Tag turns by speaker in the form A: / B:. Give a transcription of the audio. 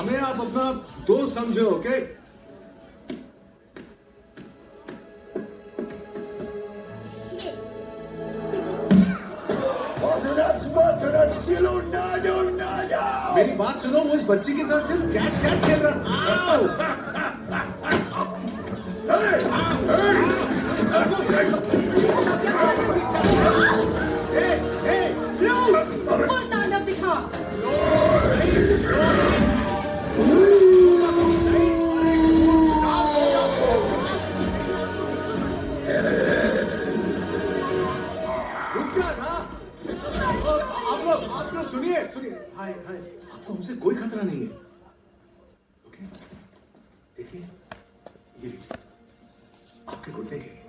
A: हमें आप अपना दोस्त समझो ओके मेरी बात सुनो वो इस बच्ची के साथ सिर्फ़ कैच कैच खेल रहा था सुनिए सुनिए। हाय हाय। आपको हमसे कोई खतरा नहीं है। ओके? देखिए, ये लीजिए। आपके घुटने के